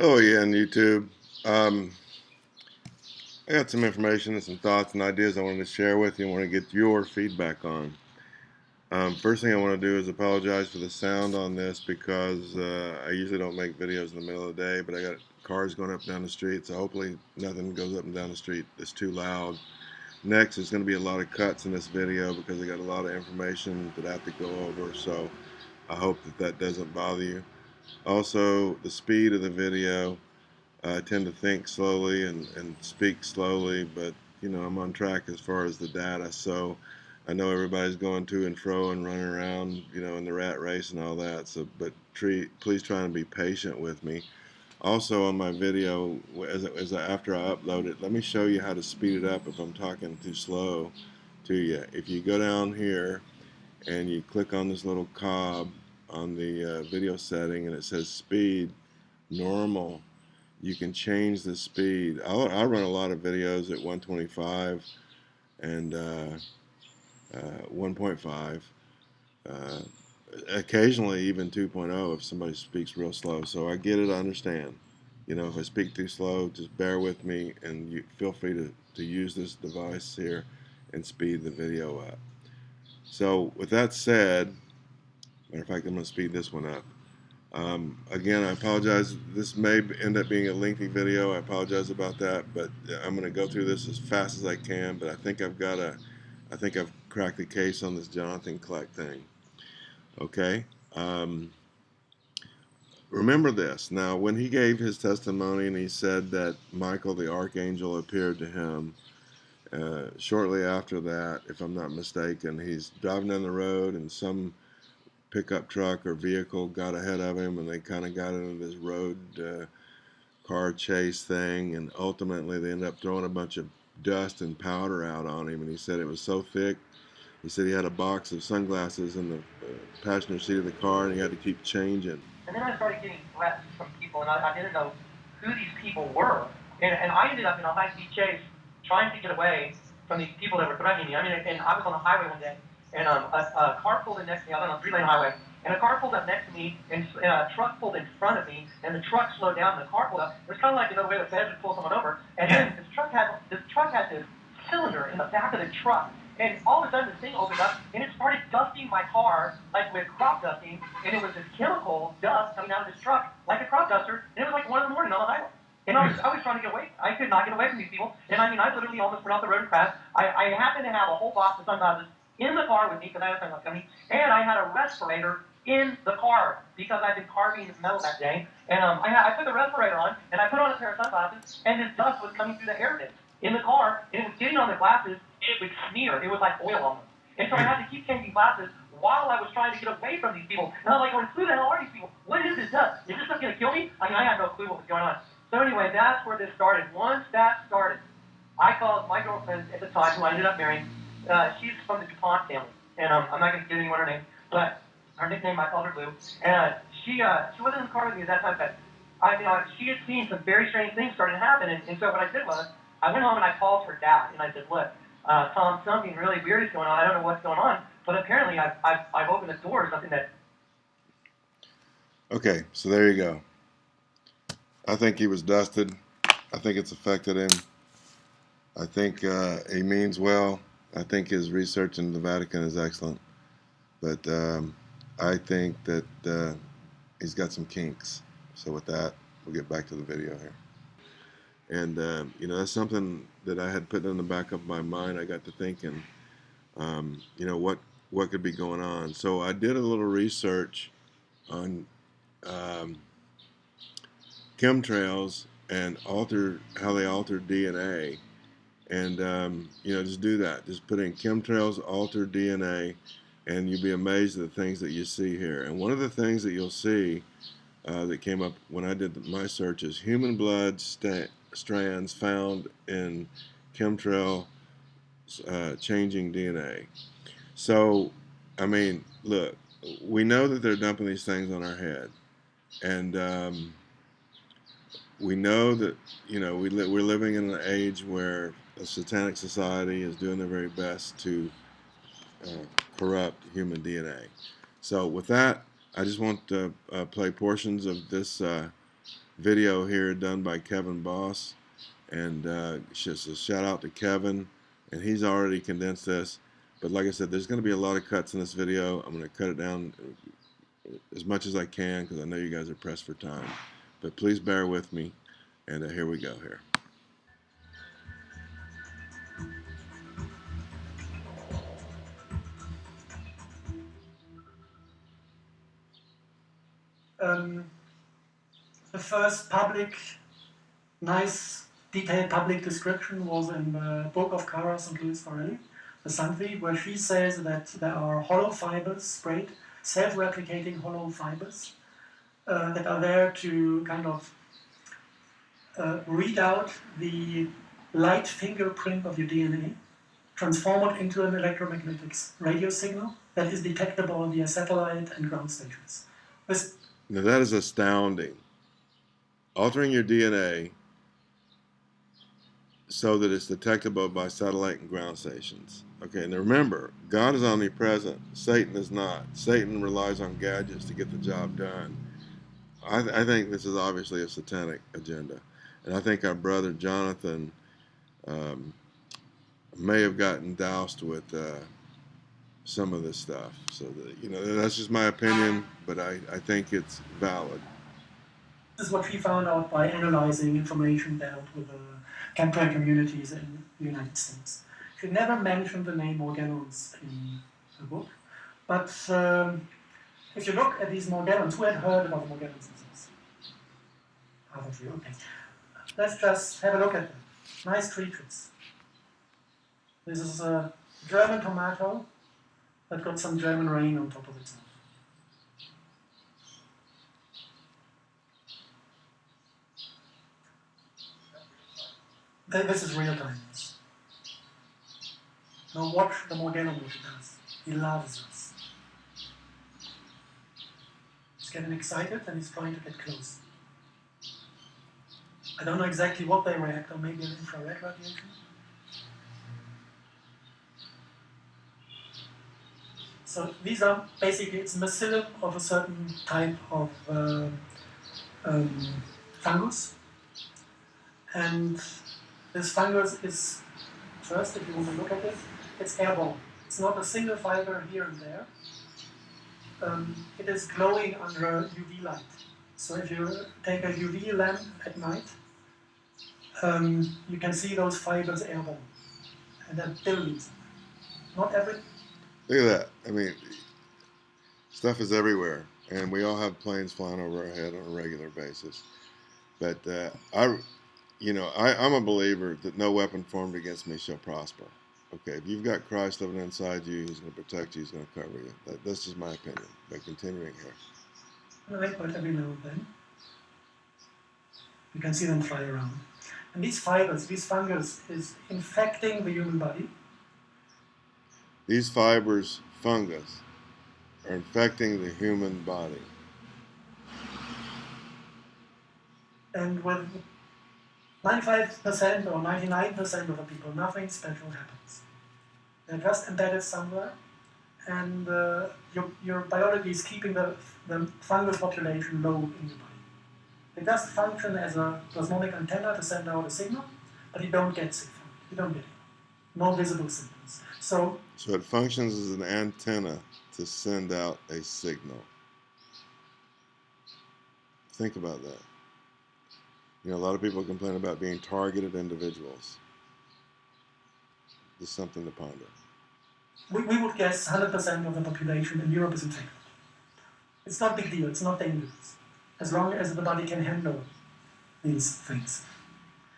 Oh yeah, on YouTube. Um, I got some information and some thoughts and ideas I wanted to share with you and want to get your feedback on. Um, first thing I want to do is apologize for the sound on this because uh, I usually don't make videos in the middle of the day, but I got cars going up and down the street, so hopefully nothing goes up and down the street that's too loud. Next, there's going to be a lot of cuts in this video because I got a lot of information that I have to go over, so I hope that that doesn't bother you. Also, the speed of the video. I tend to think slowly and, and speak slowly, but you know I'm on track as far as the data. So I know everybody's going to and fro and running around, you know, in the rat race and all that. So, but treat, please try and be patient with me. Also, on my video, as, as I, after I upload it, let me show you how to speed it up if I'm talking too slow to you. If you go down here and you click on this little cob on the uh, video setting and it says speed normal you can change the speed. I'll, I run a lot of videos at 125 and uh, uh, 1.5 uh, occasionally even 2.0 if somebody speaks real slow. So I get it I understand. You know if I speak too slow just bear with me and you feel free to, to use this device here and speed the video up. So with that said Matter of fact, I'm going to speed this one up. Um, again, I apologize. This may end up being a lengthy video. I apologize about that, but I'm going to go through this as fast as I can. But I think I've got a, I think I've cracked the case on this Jonathan Kleck thing. Okay. Um, remember this. Now, when he gave his testimony and he said that Michael the archangel appeared to him, uh, shortly after that, if I'm not mistaken, he's driving down the road and some pickup truck or vehicle got ahead of him and they kind of got into this road uh, car chase thing and ultimately they ended up throwing a bunch of dust and powder out on him and he said it was so thick he said he had a box of sunglasses in the uh, passenger seat of the car and he had to keep changing. And then I started getting threats from people and I, I didn't know who these people were. And, and I ended up in a high-speed chase trying to get away from these people that were threatening me. I mean and I was on the highway one day and um, a, a car pulled in next to me. I was on a three-lane highway, and a car pulled up next to me, and, and a truck pulled in front of me, and the truck slowed down, and the car pulled up. It was kind of like another way the feds would pull someone over, and then this truck had this truck had this cylinder in the back of the truck, and all of a sudden this thing opened up, and it started dusting my car like with crop dusting, and it was this chemical dust coming out of this truck like a crop duster, and it was like one in the morning on the highway. And I was, I was trying to get away. I could not get away from these people. And I mean, I literally almost went off the road and crashed. I, I happened to have a whole box of sunglasses in the car with me because I had a sunglass company, and I had a respirator in the car because I'd been carving metal that day. And um, I, had, I put the respirator on, and I put on a pair of sunglasses, and this dust was coming through the air vents in the car, and it was getting on the glasses, and it would smear. It was like oil on them. And so I had to keep changing glasses while I was trying to get away from these people. And I was like, going, who the hell are these people? What is this dust? Is this stuff going to kill me? I mean, I had no clue what was going on. So anyway, that's where this started. Once that started, I called my girlfriend at the time, who I ended up marrying, uh, she's from the DuPont family, and um, I'm not going to give anyone her name, but her nickname I called her Blue, and uh, she uh, she wasn't in the car with me at that time, but I you know she had seen some very strange things starting to happen, and, and so what I did was I went home and I called her dad, and I said, look, uh, Tom, something really weird is going on. I don't know what's going on, but apparently I've I've, I've opened the door to something that. Okay, so there you go. I think he was dusted. I think it's affected him. I think uh, he means well. I think his research in the Vatican is excellent, but um, I think that uh, he's got some kinks. So with that, we'll get back to the video here. And uh, you know that's something that I had put in the back of my mind. I got to thinking, um, you know what what could be going on. So I did a little research on um, chemtrails and alter how they alter DNA and um, you know just do that. Just put in chemtrails alter DNA and you'll be amazed at the things that you see here. And one of the things that you'll see uh, that came up when I did my search is human blood strands found in chemtrail uh, changing DNA so I mean look we know that they're dumping these things on our head. And um, we know that you know we li we're living in an age where the satanic society is doing their very best to uh, corrupt human DNA. So with that, I just want to uh, play portions of this uh, video here done by Kevin Boss, and uh, just a shout out to Kevin, and he's already condensed this. But like I said, there's going to be a lot of cuts in this video. I'm going to cut it down as much as I can because I know you guys are pressed for time. But please bear with me, and uh, here we go here. Um, the first public, nice, detailed public description was in the book of Cara St. Louis Farrelly, the Santvi, where she says that there are hollow fibers sprayed, self-replicating hollow fibers uh, that are there to kind of uh, read out the light fingerprint of your DNA, transform it into an electromagnetic radio signal that is detectable via satellite and ground stations. This Now that is astounding. Altering your DNA so that it's detectable by satellite and ground stations. Okay, and remember, God is omnipresent. Satan is not. Satan relies on gadgets to get the job done. I, th- I think this is obviously a satanic agenda. And I think our brother Jonathan um, may have gotten doused with uh, some of this stuff. So, that, you know, that's just my opinion, but I, I think it's valid. This is what we found out by analyzing information dealt with the chemtrail communities in the United States. She never mentioned the name Morgellons in the book, but um, if you look at these Morgellons, who had heard about the Morgellons disease? Half of you, okay. Let's just have a look at them. Nice creatures. This is a German tomato that got some German rain on top of itself. Th- This is real time. Now watch the Morgellon what he does. He loves us. He's getting excited and he's trying to get close. I don't know exactly what they react on, maybe an infrared radiation. So these are basically, it's mycelium of a certain type of uh, um, fungus. And this fungus is, first, if you want to look at it, it's airborne. It's not a single fiber here and there. Um, it is glowing under UV light. So if you take a UV lamp at night, um, you can see those fibers airborne. And are billions. Not every, Look at that. I mean, stuff is everywhere, and we all have planes flying over our head on a regular basis. But uh, I, you know, I, I'm a believer that no weapon formed against me shall prosper. Okay, if you've got Christ living inside you, He's going to protect you. He's going to cover you. That, that's just my opinion. But continuing here, right, but every now and then. You can see them fly around. And these fibers, these fungus, is infecting the human body. These fibers, fungus, are infecting the human body. And with 95% or 99% of the people, nothing special happens. They're just embedded somewhere, and uh, your, your biology is keeping the, the fungus population low in your body. It does function as a plasmonic antenna to send out a signal, but you don't get sick from it. You don't get it. No visible symptoms. So So it functions as an antenna to send out a signal. Think about that. You know, a lot of people complain about being targeted individuals. Just something to ponder. we, we would guess 100% of the population in Europe is infected. It's not a big deal, it's not dangerous, as long as the body can handle these things.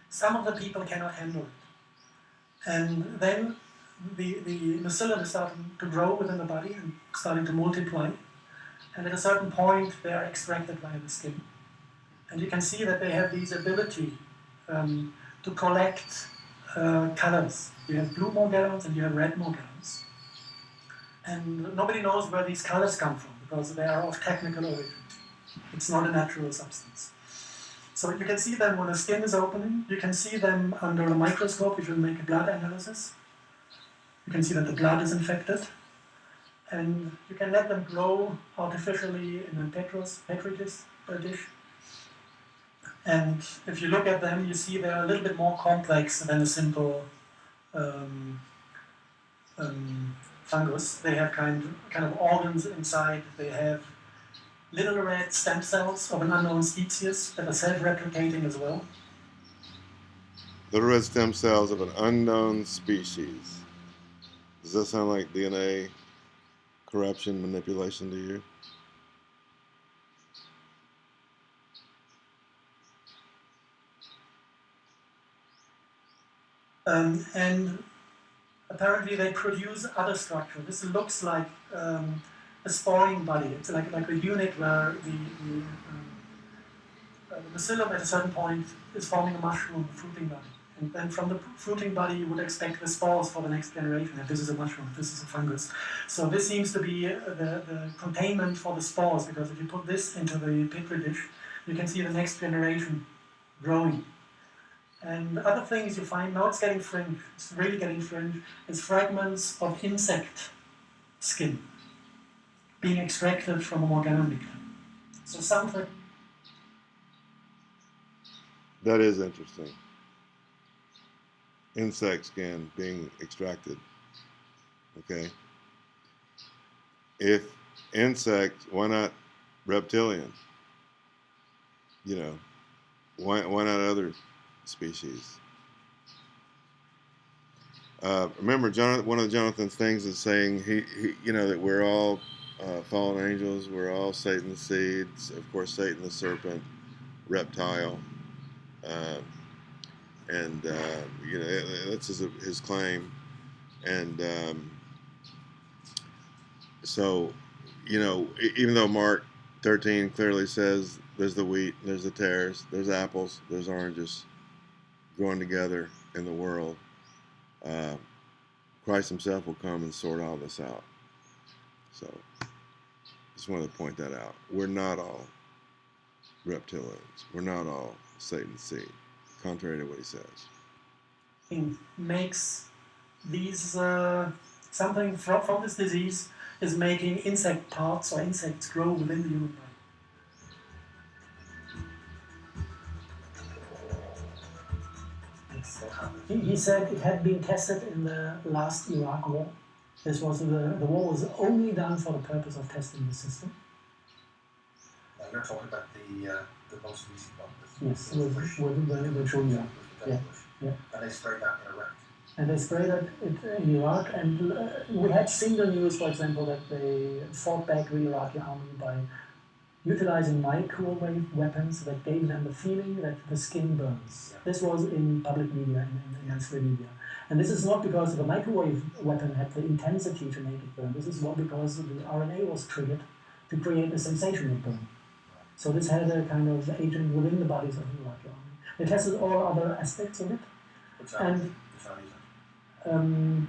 Some of the people cannot handle it. And then the, the mycelium is starting to grow within the body and starting to multiply. And at a certain point, they are extracted via the skin. And you can see that they have this ability um, to collect uh, colors. You have blue Morgellons and you have red Morgellons. And nobody knows where these colors come from because they are of technical origin. It's not a natural substance. So you can see them when the skin is opening. You can see them under a microscope if you make a blood analysis. You can see that the blood is infected. And you can let them grow artificially in a petros, petri dish. And if you look at them, you see they're a little bit more complex than a simple um, um, fungus. They have kind kind of organs inside. They have little red stem cells of an unknown species that are self-replicating as well. Little red stem cells of an unknown species. Does that sound like DNA corruption manipulation to you? Um, and apparently they produce other structure. This looks like um, a sporing body. It's like, like a unit where the, the, um, uh, the bacillum at a certain point is forming a mushroom, fruiting body. And then from the fruiting body you would expect the spores for the next generation. If this is a mushroom, this is a fungus. So this seems to be uh, the, the containment for the spores because if you put this into the petri dish, you can see the next generation growing. And other things you find, now it's getting fringe, it's really getting fringe, is fragments of insect skin being extracted from an organometer. So something That is interesting. Insect skin being extracted. Okay. If insects, why not reptilian? You know, why why not other species? Uh, remember, Jonathan, one of Jonathan's things is saying he, he you know, that we're all uh, fallen angels, we're all Satan's seeds. Of course, Satan the serpent, reptile. Uh, and uh, you know that's his, his claim, and um, so you know even though Mark 13 clearly says there's the wheat, there's the tares, there's apples, there's oranges growing together in the world, uh, Christ Himself will come and sort all this out. So just wanted to point that out. We're not all reptilians. We're not all Satan's seed, contrary to what he says. thing makes these uh, something from, from this disease is making insect parts or insects grow within the human body. He, he said it had been tested in the last Iraq war. This was the, the war was only done for the purpose of testing the system. Now you're talking about the uh, the most recent one. Yes, with, with, with, with Julia. Yeah, yeah. And they sprayed that in Iraq. And they sprayed it in Iraq, and uh, we had seen the news, for example, that they fought back the Iraqi army by utilizing microwave weapons that gave them the feeling that the skin burns. This was in public media in, in, in Israeli media. And this is not because the microwave weapon had the intensity to make it burn. This is more because the RNA was triggered to create a sensation of burn. So this had a kind of agent within the bodies of the Iraqi army. They tested all other aspects of it, and um,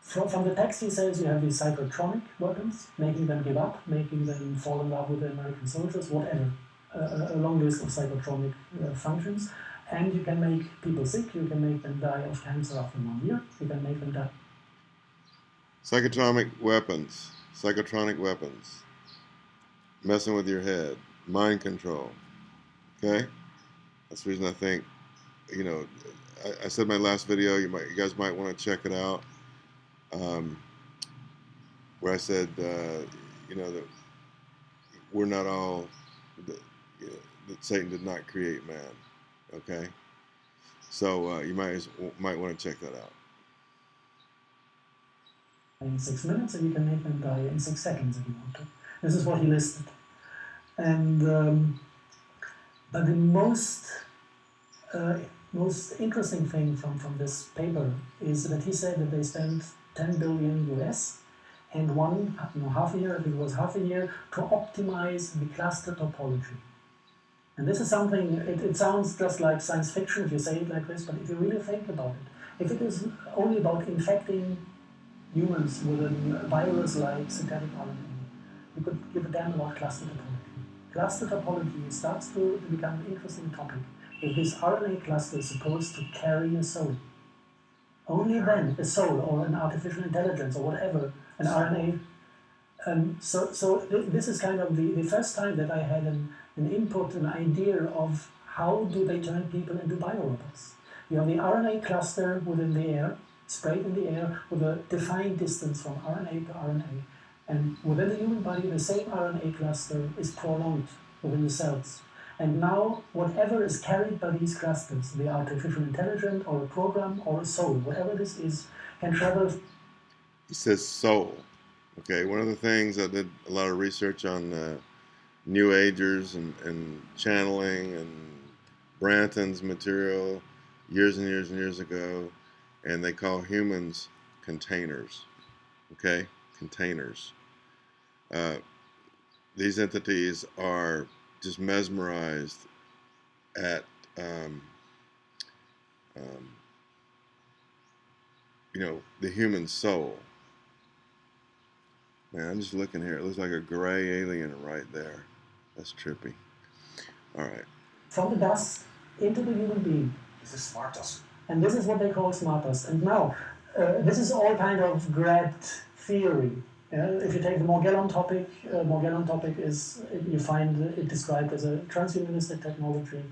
from, from the text, he says you have these psychotronic weapons, making them give up, making them fall in love with the American soldiers, whatever. Uh, a long list of psychotronic uh, functions. And you can make people sick, you can make them die of cancer one year, you can make them die. Psychotronic weapons, psychotronic weapons, messing with your head, mind control. Okay, that's the reason I think, you know, I, I said my last video. You might, you guys might want to check it out, um, where I said, uh, you know, that we're not all, that, you know, that Satan did not create man. Okay, so uh, you might might want to check that out. in six minutes, and you can make them die in six seconds if you want to. This is what he listed. And um, but the most uh, most interesting thing from, from this paper is that he said that they spent 10 billion US and one no, half a year, it was half a year, to optimize the cluster topology. And this is something, it, it sounds just like science fiction if you say it like this, but if you really think about it, if it is only about infecting humans with a virus like synthetic RNA, you could give a damn about cluster topology. Cluster topology starts to, become an interesting topic. If this RNA cluster is supposed to carry a soul, only then a soul or an artificial intelligence or whatever, an RNA, Um, so, so th- this is kind of the, the first time that I had an, an input, an idea of how do they turn people into biorobots. You have the RNA cluster within the air, sprayed in the air with a defined distance from RNA to RNA. And within the human body, the same RNA cluster is prolonged within the cells. And now, whatever is carried by these clusters, the artificial intelligence or a program or a soul, whatever this is, can travel He says soul. Okay, one of the things I did a lot of research on uh, New Agers and, and channeling and Branton's material years and years and years ago, and they call humans containers. Okay, containers. Uh, these entities are just mesmerized at um, um, you know the human soul. Man, I'm just looking here. It looks like a gray alien right there. That's trippy. All right. from the dust into the human being. Is this smart dust? And this is what they call smart dust. And now, uh, this is all kind of grabbed theory. Yeah? If you take the Morgellon topic, uh, Morgellon topic is, you find it described as a transhumanistic technology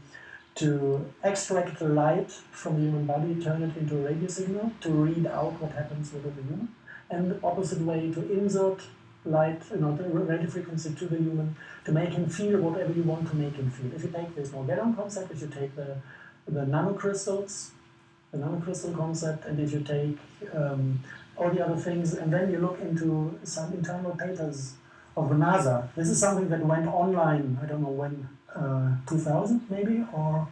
to extract the light from the human body, turn it into a radio signal to read out what happens within the human, and the opposite way to insert light, you know, the radio frequency to the human to make him feel whatever you want to make him feel. If you take this Morgellon concept, if you take the, the nanocrystals, the nanocrystal concept, and if you take um, all the other things, and then you look into some internal papers of NASA. This is something that went online, I don't know when, uh, 2000 maybe, or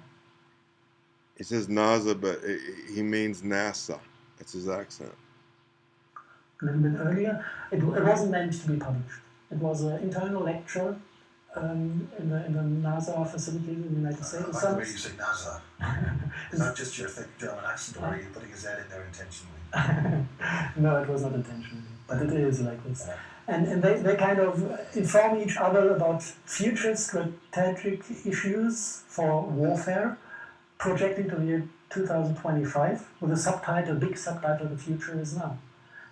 He says NASA, but i i- he means NASA. That's his accent. A little bit earlier. It, it wasn't meant to be published. It was an internal lecture um, in, the, in the NASA facilities in the United I States. like the way you say NASA. Is that just your thick German accent, or are you putting a Z in there intentionally? no, it was not intentional, but it is like this. Yeah. And, and they, they kind of inform each other about future strategic issues for warfare, projecting to the year 2025 with a subtitle, big subtitle, The Future is Now.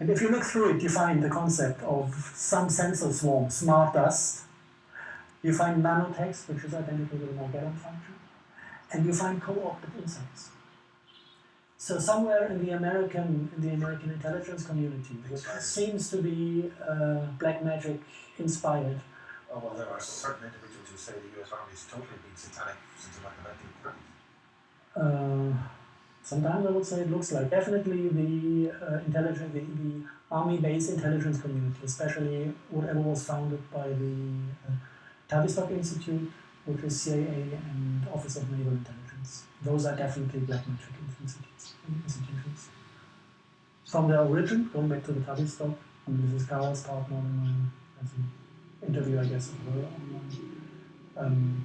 And if you look through it, you find the concept of some sensor swarm, smart dust. You find nanotext, which is identical to the Morgellon function. And you find co-opted insects. So somewhere in the American in the American intelligence community, which seems to be uh, black magic inspired, Oh, well, there are certain individuals who say the US Army's totally been satanic since about the 1930s. uh, sometimes I would say it looks like definitely the uh, intelligence, the, the army-based intelligence community, especially whatever was founded by the uh, Tavistock Institute, which is CIA and Office of Naval Intelligence. Those are definitely black magic institutions. From their origin, going back to the Tavistock, and Mrs. Kara's partner in my as an interview, I guess, of her online. Um,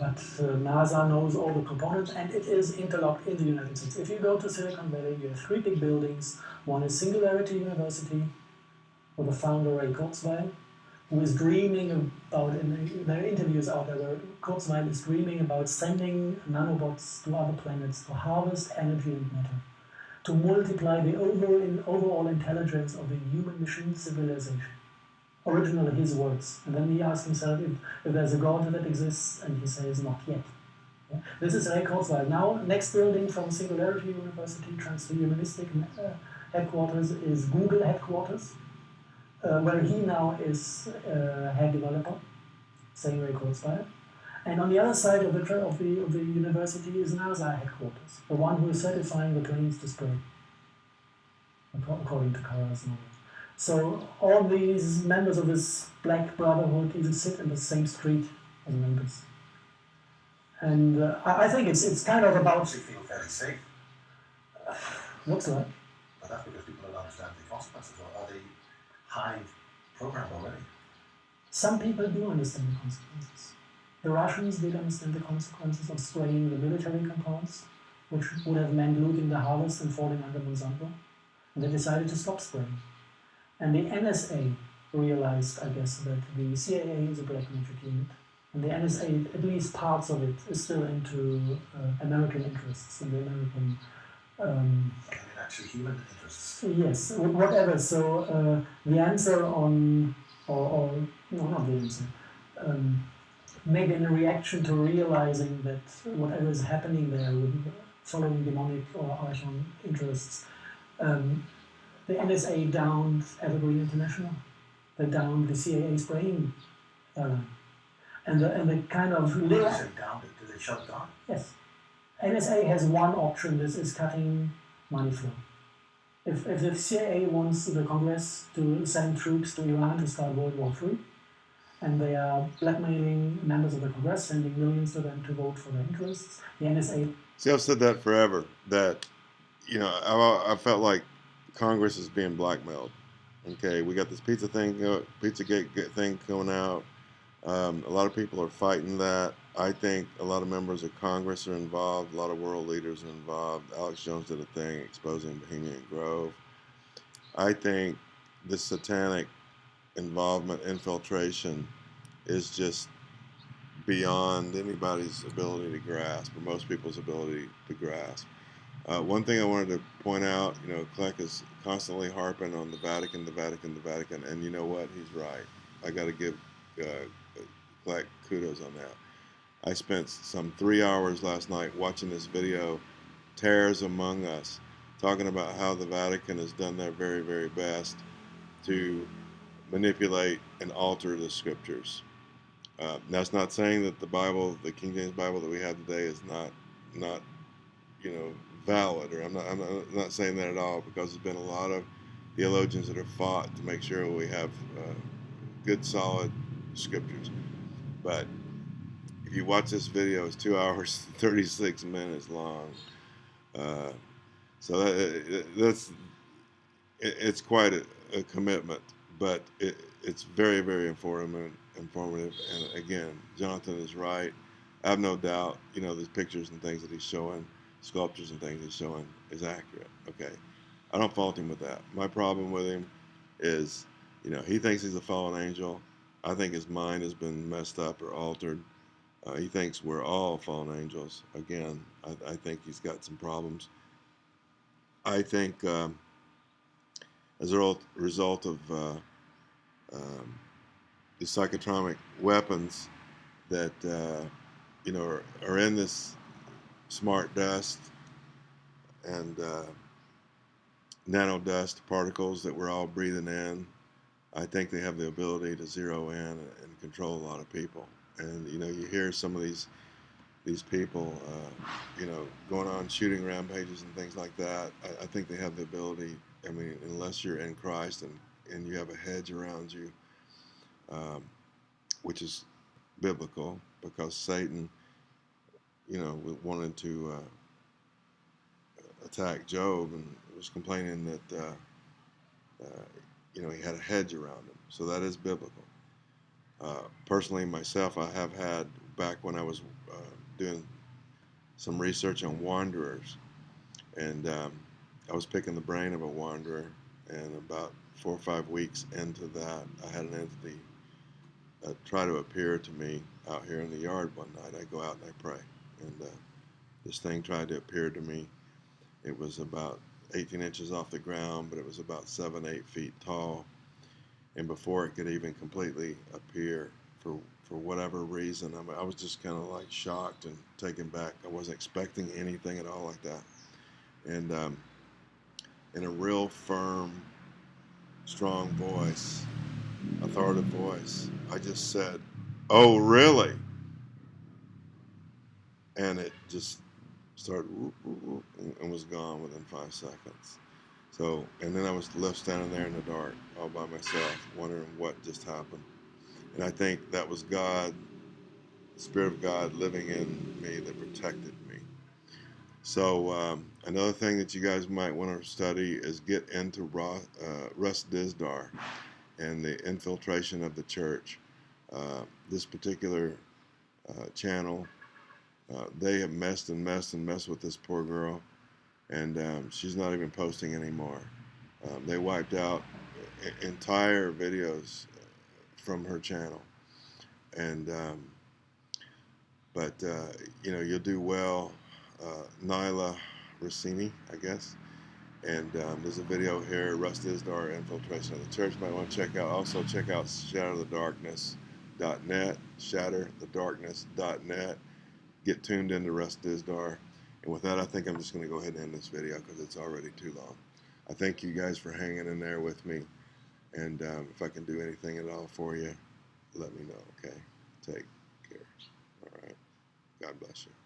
but uh, NASA knows all the components and it is interlocked in the United States. If you go to Silicon Valley, you have three big buildings. One is Singularity University, with the founder Ray Kurzweil, who is dreaming about, in there are interviews out there where Kurzweil is dreaming about sending nanobots to other planets to harvest energy and matter, to multiply the overall, overall intelligence of the human machine civilization originally his words. And then he asks himself if, if there's a God that exists, and he says, not yet. Yeah? This is Ray Kurzweil. Now, next building from Singularity University, Transhumanistic uh, headquarters, is Google headquarters, uh, where he now is uh, head developer, same Ray Kurzweil. And on the other side of the, of, the, of the university is NASA headquarters, the one who is certifying the planes to acco- according to Kara's novel. So all these members of this black brotherhood even sit in the same street as members. And uh, I I think it's it's kind of about Obviously feel fairly safe, looks like but that's because people don't understand the consequences, or are they hive programmed already? some people do understand the consequences. The Russians did understand the consequences of spraying the military compounds, which would have meant looting the harvest and falling under Monsanto, and they decided to stop spraying. And the NSA realized, I guess, that the CIA is a black magic unit, and the NSA, at least parts of it, is still into uh, American interests and the American Um, I mean, actually, human interests. Yes, whatever. So uh, the answer on, or, or no, not the answer. Um, maybe in reaction to realizing that whatever is happening there, with following demonic or archon interests, um, the NSA downed Evergreen International. They downed the CIA spraying airline, uh, and the and the kind of Did little they say down? Did they shut down? Yes. NSA has one option, this is cutting money flow. If, if the CIA wants the Congress to send troops to Iran to start World War III, and they are blackmailing members of the Congress, sending millions to them to vote for their interests, the NSA, See, I've said that forever. That you know, I, I felt like Congress is being blackmailed. Okay, we got this pizza thing, pizza gate thing coming out. Um, a lot of people are fighting that. I think a lot of members of Congress are involved. A lot of world leaders are involved. Alex Jones did a thing exposing Bohemian Grove. I think this satanic involvement, infiltration, is just beyond anybody's ability to grasp, or most people's ability to grasp. Uh, one thing I wanted to point out, you know, Kleck is constantly harping on the Vatican, the Vatican, the Vatican, and you know what? He's right. I got to give uh, Kleck kudos on that. I spent some three hours last night watching this video, Terrors Among Us, talking about how the Vatican has done their very, very best to manipulate and alter the scriptures. Uh, that's not saying that the Bible, the King James Bible that we have today, is not not you know valid, or I'm not I'm not, not saying that at all because there's been a lot of theologians that have fought to make sure we have uh, good, solid scriptures. But if you watch this video, it's two hours 36 minutes long. Uh, so that, that's it, it's quite a, a commitment, but it, it's very, very informative. Informative, and again, Jonathan is right. I have no doubt. You know, the pictures and things that he's showing, sculptures and things he's showing, is accurate. Okay, I don't fault him with that. My problem with him is, you know, he thinks he's a fallen angel. I think his mind has been messed up or altered. Uh, he thinks we're all fallen angels. Again, I, I think he's got some problems. I think um, as a result- result of uh, um, the psychotronic weapons that uh, you know are, are in this smart dust and uh, nano dust particles that we're all breathing in. I think they have the ability to zero in and control a lot of people. And you know, you hear some of these these people, uh, you know, going on shooting rampages and things like that. I, I think they have the ability. I mean, unless you're in Christ and and you have a hedge around you, um, which is biblical, because Satan, you know, wanted to uh, attack Job and was complaining that, uh, uh, you know, he had a hedge around him. So that is biblical. Uh, personally, myself, I have had back when I was uh, doing some research on wanderers, and um, I was picking the brain of a wanderer, and about four or five weeks into that, I had an entity uh, try to appear to me out here in the yard one night. I go out and I pray, and uh, this thing tried to appear to me. It was about 18 inches off the ground, but it was about seven, eight feet tall. And before it could even completely appear, for for whatever reason, I, mean, I was just kind of like shocked and taken back. I wasn't expecting anything at all like that. And um, in a real firm, strong voice, authoritative voice, I just said, "Oh, really?" And it just started whoop, whoop, whoop, and, was gone within five seconds. So, and then I was left standing there in the dark, all by myself, wondering what just happened. And I think that was God, the Spirit of God living in me that protected me. So, um, another thing that you guys might want to study is get into uh, Russ Dizdar and the infiltration of the church. Uh, this particular uh, channel, uh, they have messed and messed and messed with this poor girl, and um, she's not even posting anymore. Um, they wiped out entire videos from her channel, and um, but uh, you know you'll do well. Uh, Nyla Rossini, I guess. And um, there's a video here, Russ Dizdar infiltration of the church. Might want to check out. Also check out shatterthedarkness.net, shatterthedarkness.net. Get tuned into Russ Dizdar. And with that, I think I'm just going to go ahead and end this video because it's already too long. I thank you guys for hanging in there with me. And um, if I can do anything at all for you, let me know, okay? Take care. All right. God bless you.